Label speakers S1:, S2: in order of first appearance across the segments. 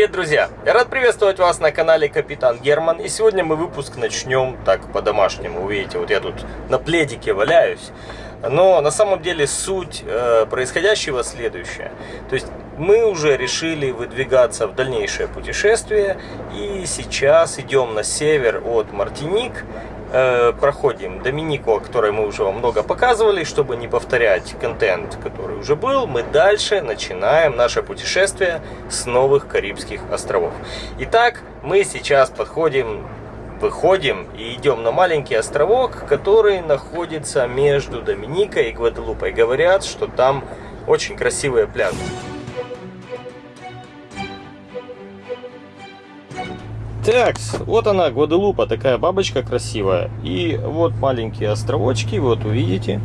S1: Привет, друзья! Я рад приветствовать вас на канале Капитан Герман. И сегодня мы выпуск начнем так по-домашнему. Видите, вот я тут на пледике валяюсь. Но на самом деле суть э, происходящего следующая. То есть мы уже решили выдвигаться в дальнейшее путешествие. И сейчас идем на север от Мартиник э, проходим Доминику, о которой мы уже вам много показывали, чтобы не повторять контент, который уже был, мы дальше начинаем наше путешествие с новых Карибских островов. Итак, мы сейчас подходим, выходим и идем на маленький островок, который находится между Доминикой и Гваделупой. Говорят, что там очень красивые пляжи. Так, вот она, Гваделупа, такая бабочка красивая. И вот маленькие островочки, вот увидите.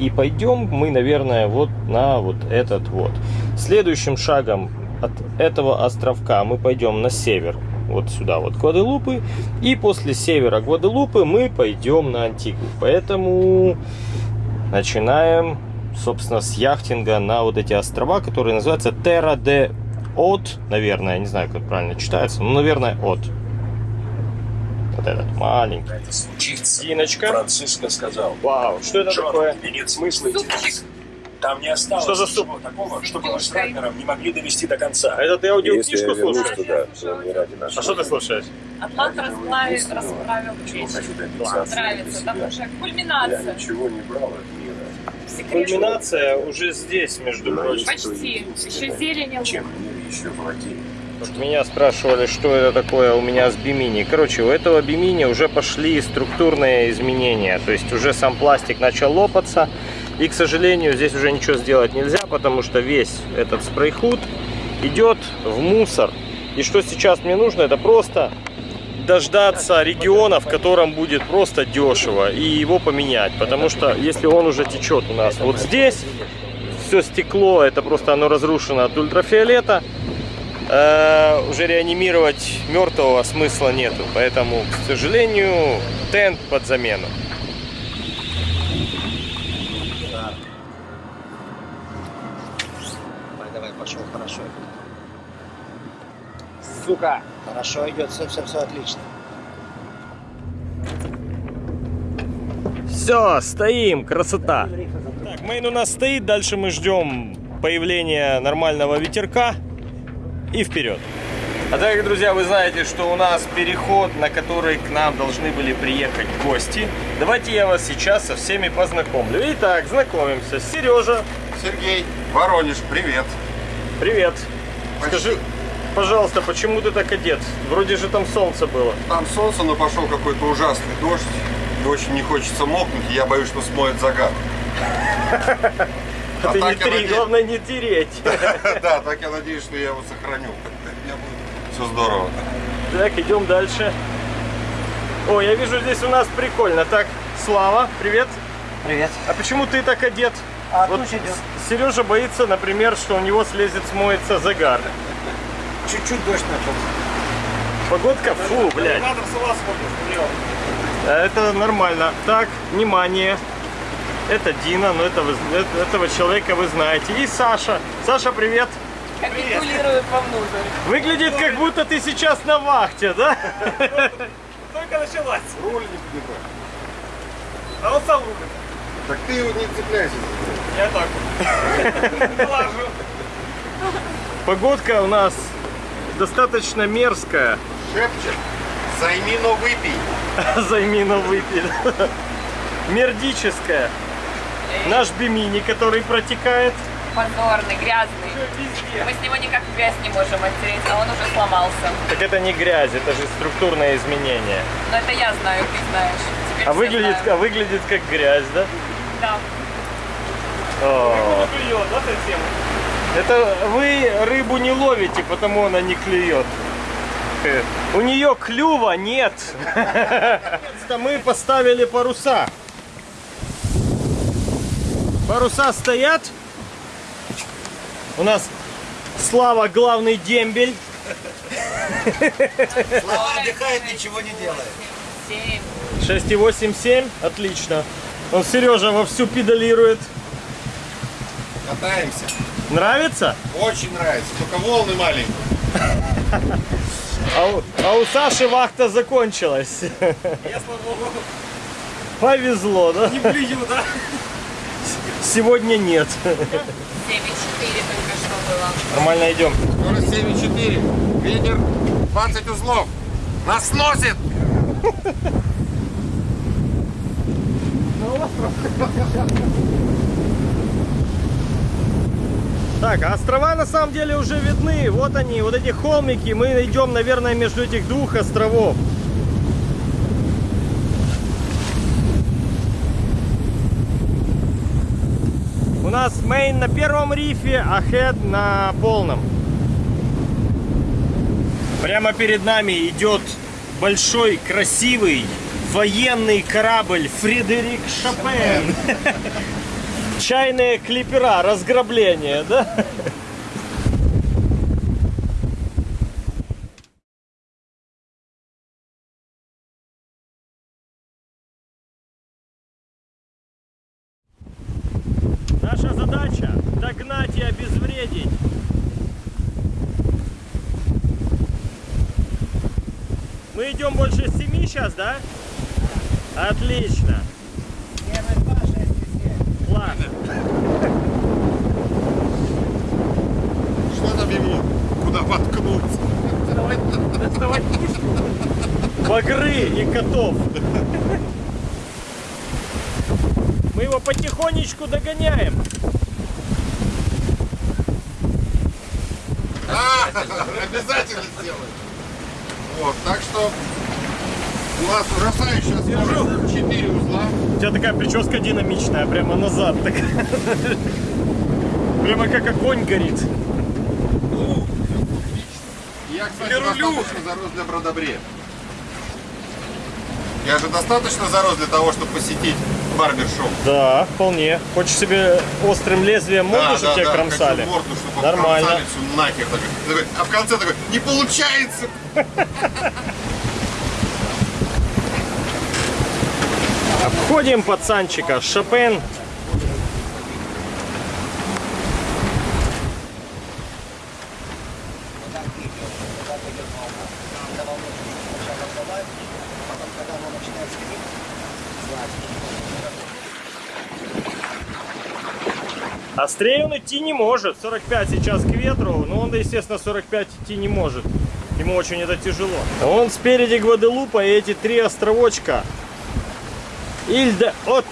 S1: И пойдем мы, наверное, вот на вот этот вот. Следующим шагом от этого островка мы пойдем на север. Вот сюда вот Гваделупы. И после севера Гваделупы мы пойдем на Антигу. Поэтому начинаем, собственно, с яхтинга на вот эти острова, которые называются Terra de от, наверное, не знаю, как правильно читается, но, наверное, от. Вот этот маленький.
S2: Это случится.
S1: Диночка.
S2: Франциско сказал.
S1: Вау, что это
S2: Джон,
S1: такое?
S2: нет смысла идти. Там не осталось
S1: Что за
S2: ничего такого, чтобы мы с Рагнером не могли довести до конца.
S1: А это ты аудиокнижку
S3: я
S1: слушаешь?
S3: туда, нашего.
S1: А что ты слушаешь?
S4: Атлант расправил
S2: Чего
S4: плечи. Нравится, там уже
S3: Я
S4: кульминация.
S3: ничего не брал.
S4: Секрет.
S1: Кульминация уже здесь, между прочим.
S4: Почти. Еще зелень.
S3: Чем мир еще владеет?
S1: Вот меня спрашивали, что это такое у меня с бимини. Короче, у этого бимини уже пошли структурные изменения. То есть уже сам пластик начал лопаться. И, к сожалению, здесь уже ничего сделать нельзя, потому что весь этот спрей-худ идет в мусор. И что сейчас мне нужно, это просто дождаться региона, в котором будет просто дешево, и его поменять. Потому что если он уже течет у нас вот здесь, все стекло, это просто оно разрушено от ультрафиолета, э, уже реанимировать мертвого смысла нету. Поэтому, к сожалению, тент под замену.
S5: Давай, пошел, хорошо. Сука! Хорошо идет, все, все, все отлично.
S1: Все, стоим, красота. Так, мейн у нас стоит, дальше мы ждем появления нормального ветерка и вперед. А так, друзья, вы знаете, что у нас переход, на который к нам должны были приехать гости. Давайте я вас сейчас со всеми познакомлю. Итак, знакомимся. Сережа,
S3: Сергей, Воронеж, привет.
S1: привет.
S3: Почти.
S1: Скажи, пожалуйста, почему ты так одет? Вроде же там солнце было.
S3: Там солнце, но пошел какой-то ужасный дождь. И очень не хочется мокнуть, и я боюсь, что смоет загар. А
S1: ты не три, главное не тереть.
S3: Да, так я надеюсь, что я его сохраню. У меня будет все здорово.
S1: Так, идем дальше. О, я вижу, здесь у нас прикольно. Так, Слава, привет.
S5: Привет.
S1: А почему ты так одет?
S5: А
S1: Вот. Сережа боится, например, что у него слезет, смоется загар.
S5: Чуть-чуть дождь начал.
S1: Погодка, фу, блядь. А Это нормально. Так, внимание. Это Дина, но это вы- э- этого человека вы знаете. И Саша. Саша, привет.
S4: Капитулирует вовнутрь.
S1: Выглядит, как будто ты сейчас на вахте, да?
S6: Только началась.
S3: Руль не поднимай.
S6: А он сам рулит.
S3: Так ты его не цепляйся.
S6: Я так.
S1: Погодка у нас достаточно мерзкая.
S3: Шепчет. Займи, но выпей.
S1: Займи на выпить. Мердическая. Наш бимини, который протекает.
S4: Позорный, грязный. Мы с него никак грязь не можем оттереть, а он уже сломался.
S1: Так это не грязь, это же структурное изменение.
S4: Но это я знаю, ты знаешь. Теперь
S1: А выглядит,
S4: знают.
S1: а выглядит как грязь, да?
S4: Да.
S1: О,
S6: да, совсем?
S1: Это вы рыбу не ловите, потому она не клюет. У нее клюва нет. Наконец-то Мы поставили паруса. Паруса стоят. У нас Слава главный дембель.
S5: Слава отдыхает, ничего не делает.
S4: Семь.
S1: 6,87. Отлично. Он Сережа вовсю педалирует.
S3: Катаемся.
S1: Нравится?
S3: Очень нравится. Только волны маленькие.
S1: А у, а у Саши вахта закончилась.
S6: Я, слава богу,
S1: Повезло, да?
S6: не блюю, да?
S1: Сегодня нет.
S4: 7,4 только что было.
S1: Нормально идем.
S3: Скорость 7,4. Ветер 20 узлов. Нас сносит!
S1: Так, а острова на самом деле уже видны. Вот они, вот эти холмики. Мы идем, наверное, между этих двух островов. У нас мейн на первом рифе, а хед на полном. Прямо перед нами идет большой, красивый военный корабль Фредерик Шопен. Чайные клипера, разграбление, да? Наша задача догнать и обезвредить. Мы идем больше семи сейчас, да? Отлично.
S3: Что там ему? Куда воткнуться?
S1: Багры и котов. Мы его потихонечку догоняем.
S3: А, обязательно сделаем. Вот, так что у нас ужасающая скорость 4 узла.
S1: У тебя такая прическа динамичная, прямо назад. Так. Прямо как огонь горит.
S3: Ну, Я, кстати, достаточно зарос для бродобрея. Я же достаточно зарос для того, чтобы посетить барбершоп.
S1: Да, вполне. Хочешь себе острым лезвием морду,
S3: Да,
S1: чтобы
S3: да,
S1: тебя
S3: да,
S1: кромсали?
S3: морду, чтобы
S1: Нормально.
S3: обкромсали всю нахер. А в конце такой, не получается!
S1: Обходим пацанчика. Шопен. Острее он идти не может. 45 сейчас к ветру, но он, естественно, 45 идти не может. Ему очень это тяжело. Он спереди Гваделупа и эти три островочка. Ильда от.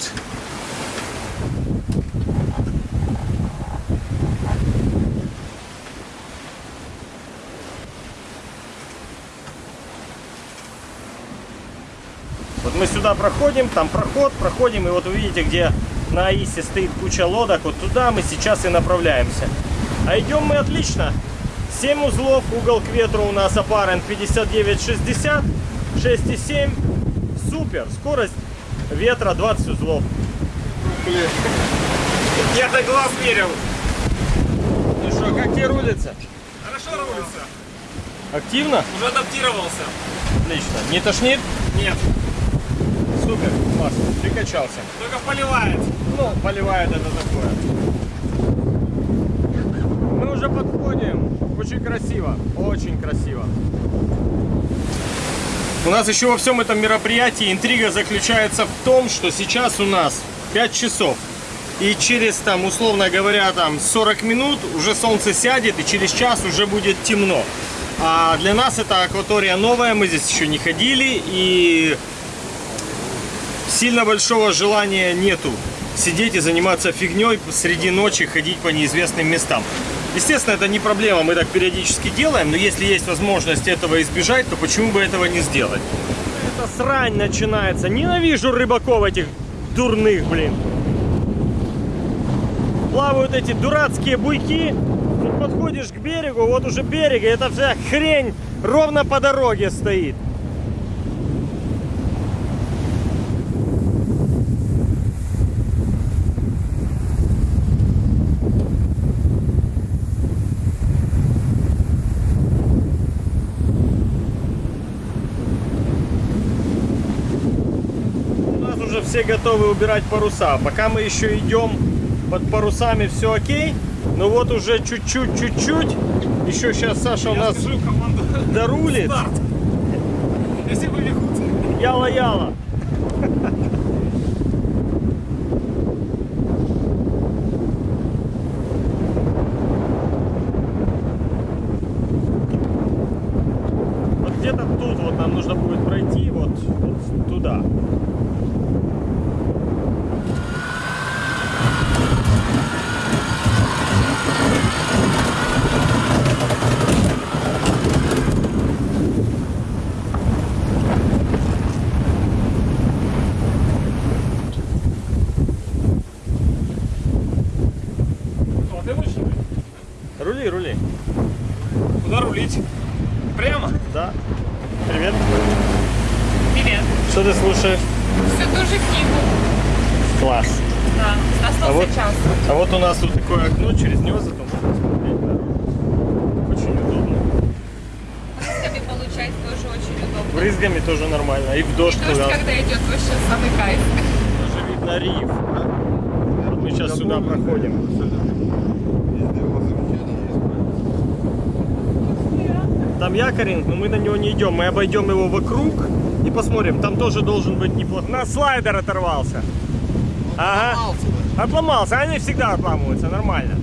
S1: Вот мы сюда проходим, там проход, проходим, и вот вы видите, где на Аисе стоит куча лодок, вот туда мы сейчас и направляемся. А идем мы отлично. 7 узлов, угол к ветру у нас апарент 59-60, 6,7. Супер, скорость ветра 20 узлов.
S6: Я до глаз мерил.
S1: Ну что, как тебе рулится?
S6: Хорошо рулится.
S1: Активно?
S6: Уже адаптировался.
S1: Отлично. Не тошнит?
S6: Нет,
S1: Супер, класс, прикачался.
S6: только поливает.
S1: Ну, поливает это такое. Мы уже подходим. Очень красиво, очень красиво. У нас еще во всем этом мероприятии интрига заключается в том, что сейчас у нас 5 часов. И через, там, условно говоря, там 40 минут уже солнце сядет, и через час уже будет темно. А для нас это акватория новая, мы здесь еще не ходили, и сильно большого желания нету сидеть и заниматься фигней среди ночи, ходить по неизвестным местам. Естественно, это не проблема, мы так периодически делаем, но если есть возможность этого избежать, то почему бы этого не сделать? Это срань начинается. Ненавижу рыбаков этих дурных, блин. Плавают эти дурацкие буйки. Тут подходишь к берегу, вот уже берег, и эта вся хрень ровно по дороге стоит. У нас уже все готовы убирать паруса. Пока мы еще идем под парусами, все окей. Но вот уже чуть-чуть, чуть-чуть. Еще сейчас Саша у
S6: Я
S1: нас
S6: скажу
S1: дорулит.
S6: старт. Если побегут.
S1: Яла-яла. Вот где-то тут вот нам нужно будет пройти вот, вот туда.
S6: О, ты лучше.
S1: Рули, рули.
S6: Куда рулить? Прямо?
S1: Да. Привет.
S4: Привет.
S1: Что ты слушаешь?
S4: Все ту же книгу.
S1: Класс.
S4: Да, остался
S1: А вот,
S4: час.
S1: а вот у нас тут такое окно, через него зато можно смотреть дорогу. Очень удобно.
S4: Брызгами получать тоже очень удобно.
S1: Брызгами тоже нормально. И в дождь
S4: Дождь,
S1: туда.
S4: когда идет, вообще самый кайф.
S1: Тоже видно риф. Вот мы сейчас сюда проходим.
S3: Везде у вас замечания есть.
S1: Там якоринг, но мы на него не идем. Мы обойдем его вокруг и посмотрим. Там тоже должен быть неплохо. На слайдер оторвался. Ага. Отломался. Они всегда отламываются. Нормально.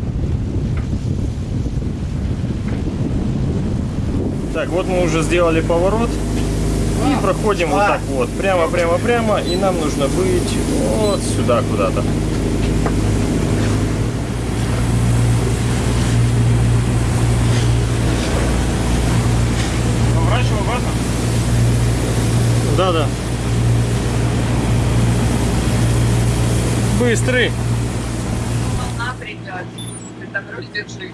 S1: Так, вот мы уже сделали поворот. И проходим вот так вот. Прямо, прямо, прямо. И нам нужно быть вот сюда куда-то. Да, да. Быстрый.
S4: Волна придет. Ты руль держи.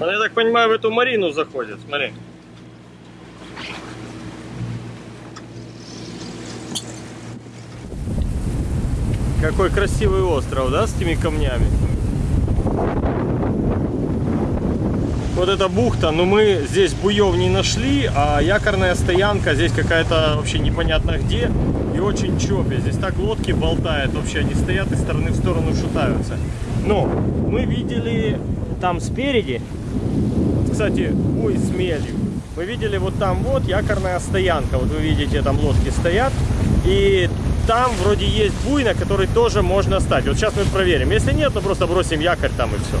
S1: Он, я так понимаю, в эту Марину заходит. Смотри. Какой красивый остров, да, с этими камнями? Вот эта бухта, но мы здесь буев не нашли, а якорная стоянка здесь какая-то вообще непонятно где и очень чопе. Здесь так лодки болтают, вообще они стоят из стороны в сторону шатаются. Но мы видели там спереди, кстати, ой, с. Мы видели вот там вот якорная стоянка. Вот вы видите, там лодки стоят. И там вроде есть буй, на который тоже можно стать. Вот сейчас мы проверим. Если нет, то просто бросим якорь там и все.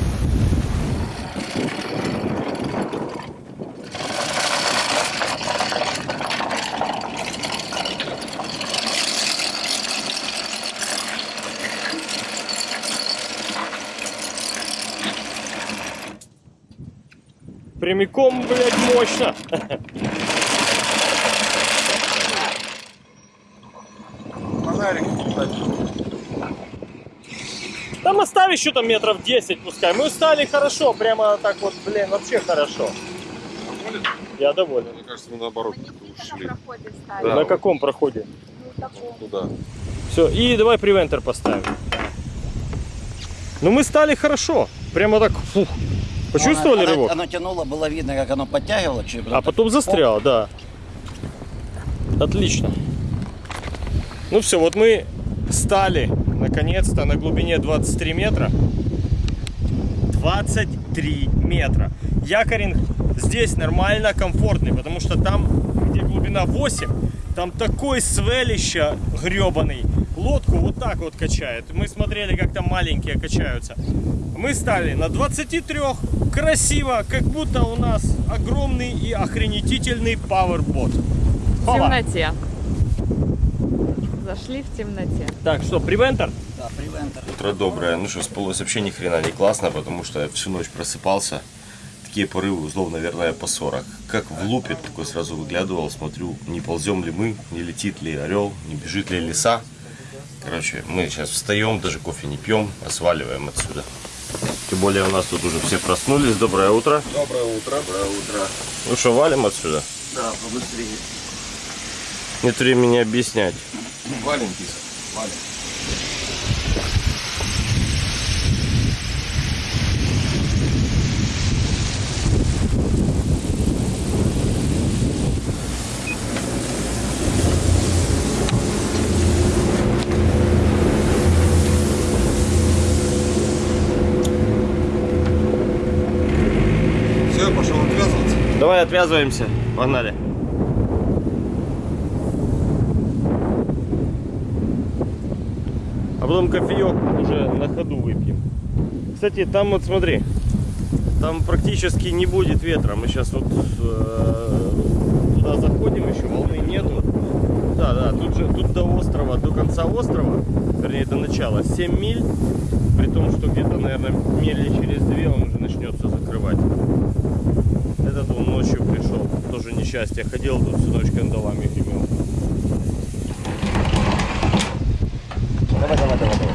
S1: Прямиком, блядь, мощно.
S3: Фонарик, кстати.
S1: Там оставь еще там метров 10 пускай. Мы устали хорошо, прямо так вот, блин, вообще хорошо. Я доволен.
S3: Мне кажется, мы наоборот ушли.
S1: На
S3: Да.
S1: каком проходе?
S3: Туда.
S1: Все, и давай превентер поставим. Ну мы стали хорошо. Прямо так, фух. Почувствовали
S5: Оно-
S1: рывок?
S5: Оно тянуло, было видно, как оно подтягивало. чуть
S1: А потом застрял, да. Отлично. Ну все, вот мы стали наконец-то на глубине 23 метра. 23 метра. Якоринг здесь нормально комфортный, потому что там, где глубина 8, там такой свелища гребаный. Лодку вот так вот качает. Мы смотрели, как там маленькие качаются. Мы стали на 23, красиво, как будто у нас огромный и охренетительный пауэрбот.
S4: В темноте. Зашли в темноте.
S1: Так, что, привентер?
S5: Да, привентер.
S1: Утро доброе. Ну что, спалось вообще ни хрена не классно, потому что я всю ночь просыпался. Такие порывы узлов, наверное, по 40. Как в лупе, такой сразу выглядывал, смотрю, не ползем ли мы, не летит ли орел, не бежит ли лиса. Короче, мы сейчас встаем, даже кофе не пьем, а сваливаем отсюда. Тем более у нас тут уже все проснулись. Доброе утро.
S3: Доброе утро. Доброе утро.
S1: Ну что, валим отсюда?
S5: Да, побыстрее.
S1: Нет времени объяснять.
S3: Валим, киса. Валим.
S1: Отвязываемся. Погнали. А потом кофеек уже на ходу выпьем. Кстати, там вот смотри, там практически не будет ветра. Мы сейчас вот э, туда заходим, еще волны нету. Да, да, тут же тут до острова, до конца острова, вернее до начала, 7 миль. При том, что где-то, наверное, мили через две он уже начнется закрывать. Этот он ночью пришел, тоже несчастье. Ходил тут всю ночь кандалами гремел.
S5: Давай, давай, давай, давай.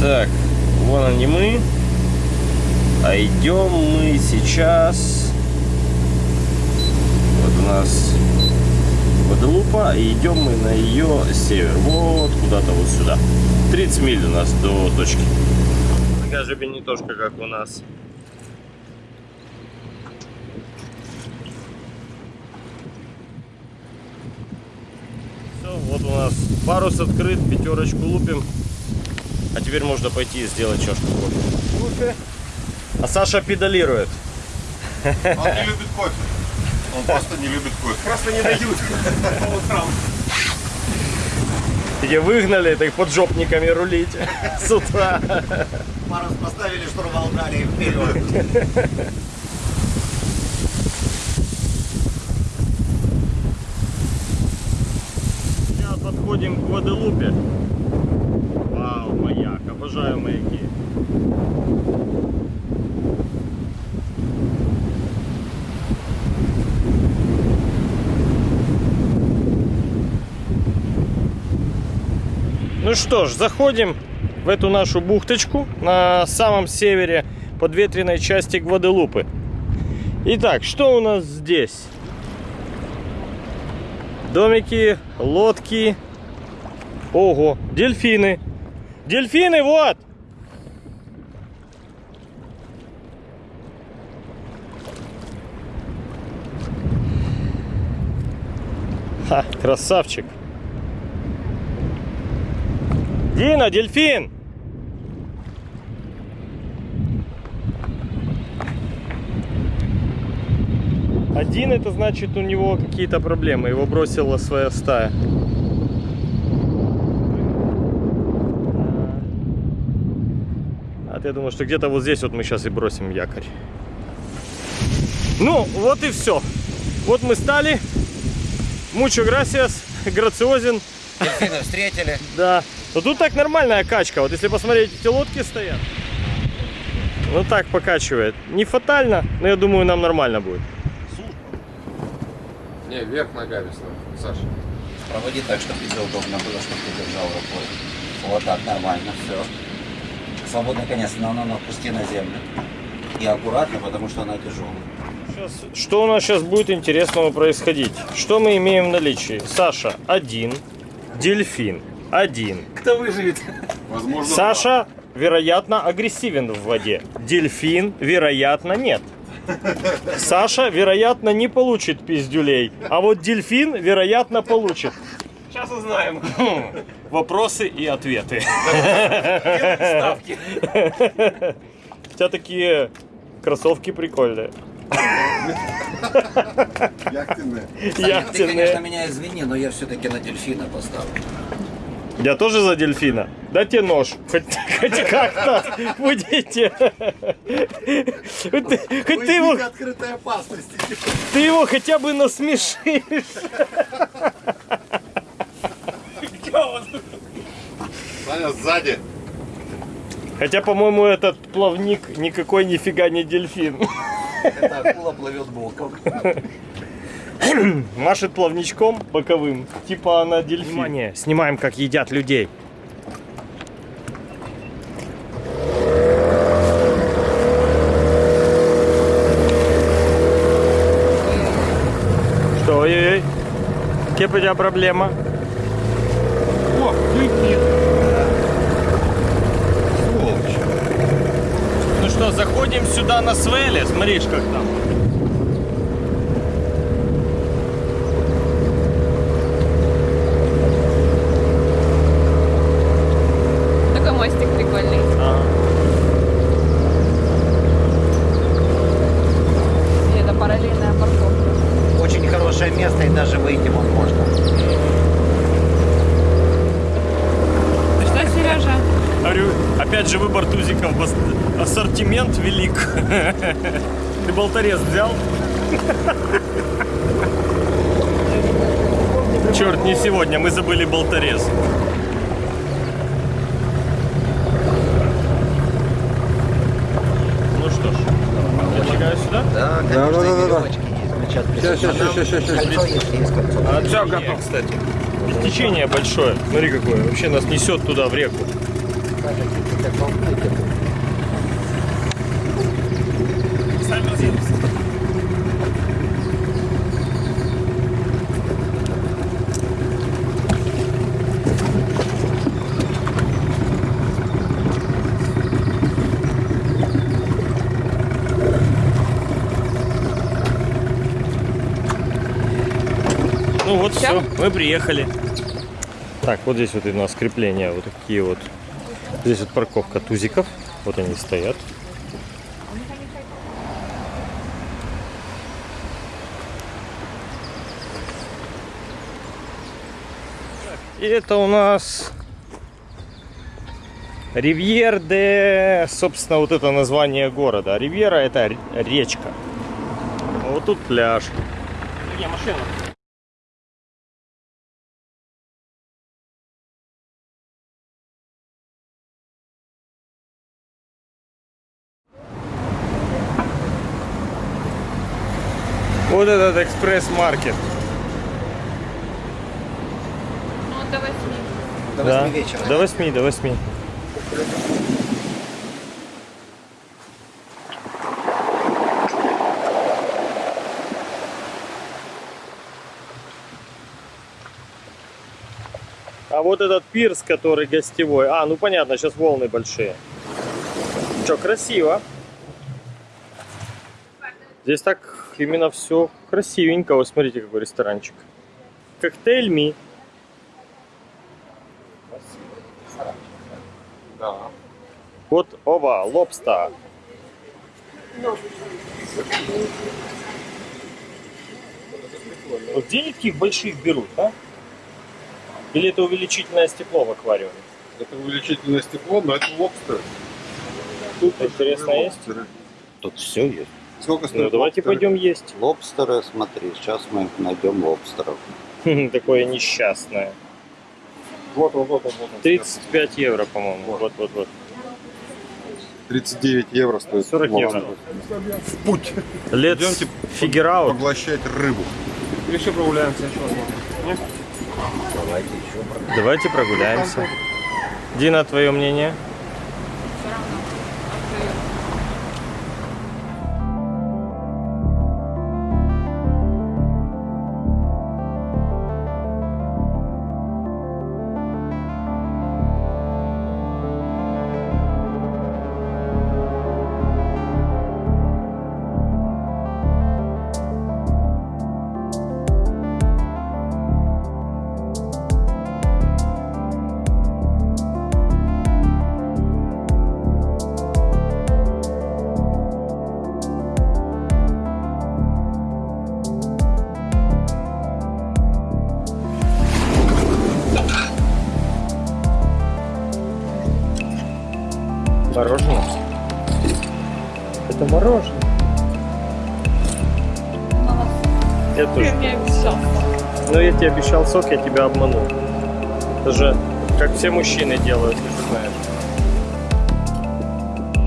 S1: Так, вон они мы. А идем мы сейчас. Вот у нас Гваделупа, и идем мы на ее север. Вот куда-то вот сюда. 30 миль у нас до точки. Такая же бенитошка, как у нас. Все, вот у нас парус открыт, пятерочку лупим. А теперь можно пойти и сделать чашку кофе. А Саша педалирует.
S3: Он не любит кофе. Он просто не любит кофе.
S6: Просто не дают по утрам.
S1: Где выгнали, так поджопниками рулить с утра.
S5: Парус поставили, штурвал дали и вперед.
S1: Сейчас подходим к Гваделупе. Вау, маяк, обожаю маяки. Ну что ж, заходим в эту нашу бухточку на самом севере подветренной части Гваделупы. Итак, что у нас здесь? Домики, лодки. Ого, дельфины. Дельфины, вот! Ха, красавчик. Дина, дельфин! Один это значит у него какие-то проблемы. Его бросила своя стая. А я думаю, что где-то вот здесь вот мы сейчас и бросим якорь. Ну, вот и все. Вот мы стали. Мучо грасиас, грациозен.
S5: Дельфины встретили.
S1: Да. Но тут так нормальная качка. Вот если посмотреть, эти лодки стоят. Ну так покачивает. Не фатально, но я думаю, нам нормально будет.
S3: Не, вверх ногами, Саша.
S5: Проводи так, чтобы тебе удобно было, чтобы ты держал рукой. Вот так, нормально, все. Свободный конец, но ну, ну, пусти на землю. И аккуратно, потому что она тяжелая.
S1: Сейчас, что у нас сейчас будет интересного происходить? Что мы имеем в наличии? Саша один, дельфин один.
S6: Кто выживет?
S3: Возможно,
S1: Саша, вероятно, агрессивен в воде. Дельфин, вероятно, нет. Саша, вероятно, не получит пиздюлей. А вот дельфин, вероятно, получит.
S6: Сейчас узнаем.
S1: Вопросы и ответы.
S6: Ставки.
S1: У тебя такие кроссовки прикольные.
S3: Яхтенные.
S5: Саня, ты, конечно,
S1: Яхтенные.
S5: меня извини, но я все-таки на дельфина поставлю.
S1: Я тоже за дельфина. Дайте нож. Хоть, хоть как-то будете. Хоть ты, его, ты его хотя бы насмешишь.
S3: Саня сзади.
S1: Хотя, по-моему, этот плавник никакой нифига не дельфин.
S5: Это акула плывет боком.
S1: Машет плавничком боковым. Типа она дельфин. Внимание, снимаем, как едят людей. Что, ой-ой-ой? Какие у тебя проблема?
S3: Дельфин. Сволочь.
S1: Ну что, заходим сюда на свеле. Смотришь, как там. Ассортимент велик. Ты болторез взял? Черт, не сегодня, мы забыли болторез. Ну что ж, я шагаю сюда?
S5: Да,
S3: да, да, да, да.
S5: есть. Ключат
S3: Сейчас, сейчас, сейчас, сейчас, сейчас.
S5: Кольцо есть, есть кольцо.
S1: А, Все готов, кстати. Течение большое. Смотри какое. Вообще нас несет туда, в реку. Ну вот все, мы приехали. Так, вот здесь вот у нас крепления, вот такие вот. Здесь вот парковка тузиков. Вот они стоят. И это у нас Ривьер де, собственно, вот это название города. Ривьера это речка. Вот тут пляж.
S6: Где машина?
S1: Вот этот экспресс-маркет.
S4: Ну, до восьми.
S5: До
S1: Да.
S5: 8 вечера.
S1: До 8, до 8. А вот этот пирс, который гостевой. А, ну понятно, сейчас волны большие. Что, красиво. Здесь так именно все красивенько. Вот смотрите, какой ресторанчик. Коктейль Ми.
S3: Да.
S1: Вот, оба, лобста. Вот Где они таких больших берут, а? Или это увеличительное стекло в аквариуме?
S3: Это увеличительное стекло, но это лобстер. Тут
S1: Интересно, есть?
S3: лобстеры.
S5: Тут все есть.
S3: Сколько стоит
S1: Ну, давайте
S3: лобстер?
S1: пойдем есть.
S5: Лобстеры, смотри, сейчас мы найдем лобстеров.
S1: Такое несчастное.
S3: Вот, вот, вот, вот, вот.
S1: 35 евро, по-моему. Вот, вот, вот.
S3: 39 евро стоит.
S1: 40 евро.
S3: В путь.
S1: Let's
S3: Идемте
S1: out.
S3: Поглощать рыбу.
S6: Или еще прогуляемся, еще?
S5: Давайте еще про-
S1: Давайте прогуляемся. Дина, твое мнение? Тебе обещал сок, я тебя обманул. Это же как все мужчины делают, ты же знаешь.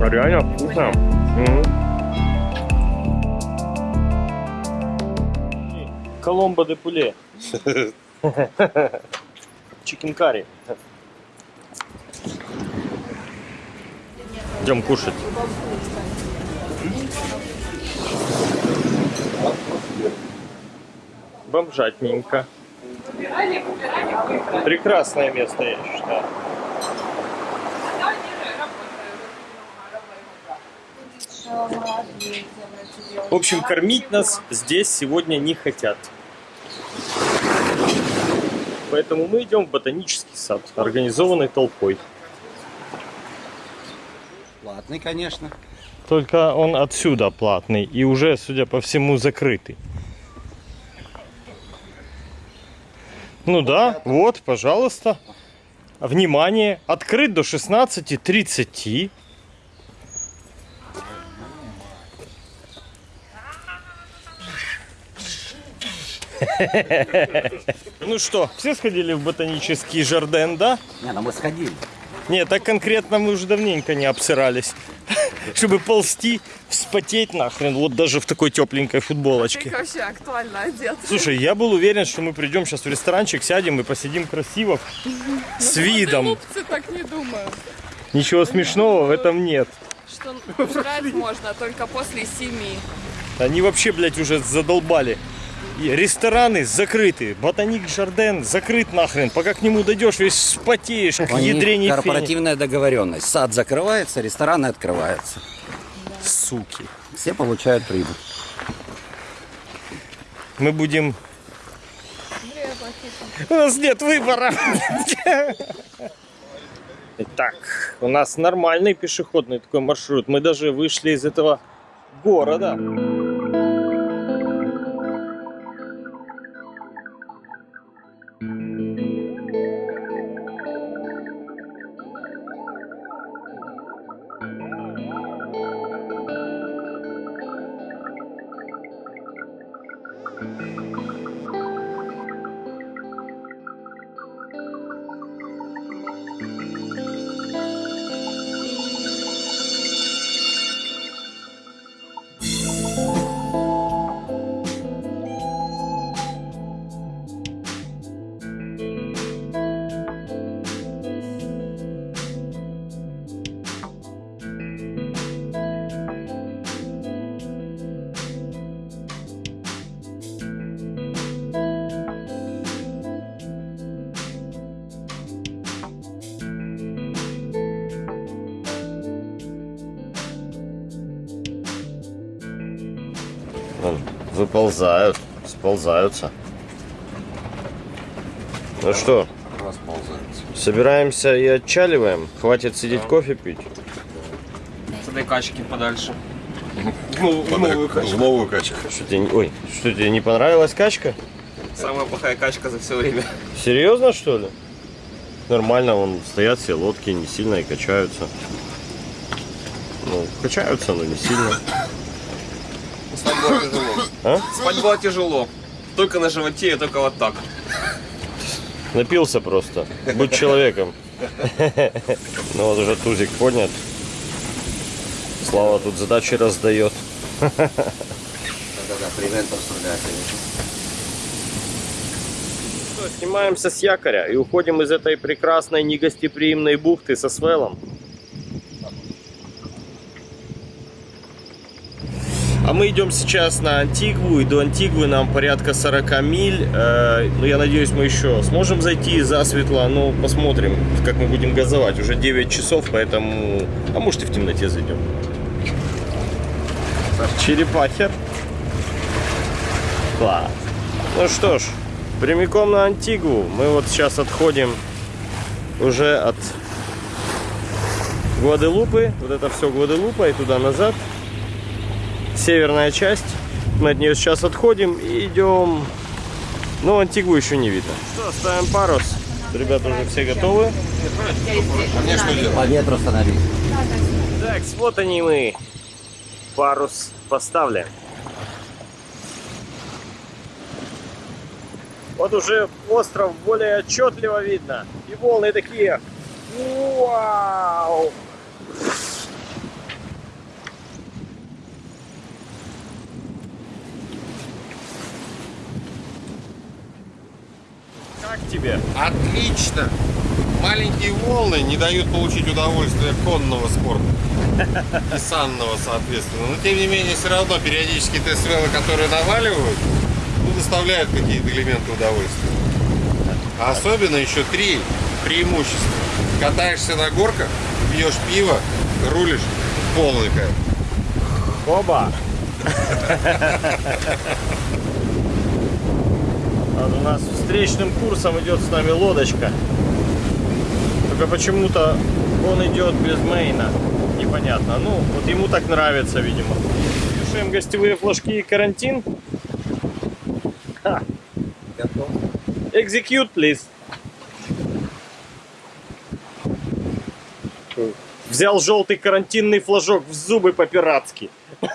S1: А реально вкусно. Мгм. Коломбо де пуле. Чикен карри. Идем кушать. Бомжатненько. Прекрасное место, я считаю. В общем, кормить нас здесь сегодня не хотят. Поэтому мы идем в ботанический сад, организованный толпой.
S5: Платный, конечно.
S1: Только он отсюда платный и уже, судя по всему, закрытый. Ну да, вот, пожалуйста. внимание, открыт до 16.30. Ну что, все сходили в ботанический жарден, да?
S5: Не, ну мы сходили.
S1: Нет, так конкретно мы уже давненько не обсирались. Чтобы ползти, вспотеть нахрен, вот даже в такой тепленькой футболочке.
S4: вообще актуально одет.
S1: Слушай, я был уверен, что мы придем сейчас в ресторанчик, сядем и посидим красиво, с видом.
S4: Так не думают.
S1: Ничего смешного в этом нет.
S4: Что жрать можно только после семи.
S1: Они вообще, блядь, уже задолбали. Рестораны закрыты, ботаник Жарден закрыт нахрен. Пока к нему дойдешь, весь вспотеешь, к ядрене фени.
S5: корпоративная договоренность. Сад закрывается, рестораны открываются.
S1: Суки.
S5: Все получают прибыль.
S1: Мы будем... У нас нет выбора. Итак, у нас нормальный пешеходный такой маршрут. Мы даже вышли из этого города. Вон, выползают, сползаются. Ну что, собираемся и отчаливаем? Хватит сидеть кофе пить?
S6: С этой качки подальше. Ну,
S3: В новую качку.
S1: Что тебе, ой, что тебе не понравилась качка?
S6: Самая плохая качка за все время.
S1: Серьезно, что ли? Нормально, вон стоят все лодки, не сильно и качаются. Ну, качаются, но не сильно.
S6: Спать было тяжело.
S1: А?
S6: Спать было тяжело. Только на животе и только вот так.
S1: Напился просто. Будь человеком. Ну вот уже тузик поднят. Слава тут задачи раздает.
S5: Да-да-да,
S1: снимаемся с якоря и уходим из этой прекрасной негостеприимной бухты со свелом. А мы идем сейчас на Антигву, и до Антигвы нам порядка 40 миль. Э, ну, я надеюсь, мы еще сможем зайти засветло, но посмотрим, как мы будем газовать. Уже 9 часов, поэтому... А может и в темноте зайдем. Черепахер. Класс. Ну что ж, прямиком на Антигву. Мы вот сейчас отходим уже от Гваделупы. Вот это все Гваделупа и туда назад. Северная часть. Мы от нее сейчас отходим и идем. Ну, Антигву еще не видно. Что, ставим парус. Ребята уже все готовы.
S3: Мне что делать?
S5: По ветру становись.
S1: Так, вот они мы. Парус поставлен. Вот уже остров более отчетливо видно. И волны такие. Вау! Как тебе?
S3: Отлично! Маленькие волны не дают получить удовольствие конного спорта. И санного, соответственно. Но тем не менее, все равно периодически тест-велы, которые наваливают, ну, доставляют какие-то элементы удовольствия. А особенно еще три преимущества. Катаешься на горках, пьешь пиво, рулишь, полный кайф.
S1: Оба! Вот у нас встречным курсом идет с нами лодочка. Только почему-то он идет без мейна. Непонятно. Ну, вот ему так нравится, видимо. Вешаем гостевые флажки и карантин.
S5: Готов.
S1: Execute, please. Взял желтый карантинный флажок в зубы по-пиратски.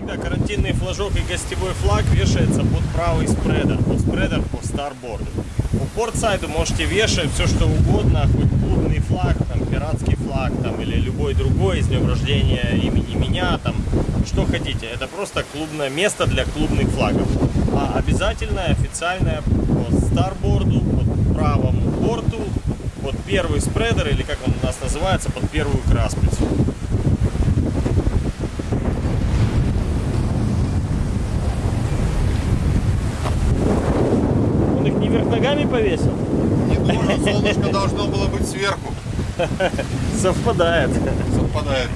S1: Всегда карантинный флажок и гостевой флаг вешается под правый спредер, под спредер по старборду. У портсайду можете вешать все что угодно, хоть клубный флаг, там, пиратский флаг, там, или любой другой, с днем рождения имени меня, там, что хотите. Это просто клубное место для клубных флагов. А обязательное официальное по старборду, под правому борту, под первый спредер, или как он у нас называется, под первую краспицу. Он их не вверх ногами повесил?
S3: Не должен, солнышко должно было быть сверху.
S1: Совпадает.
S3: Совпадает.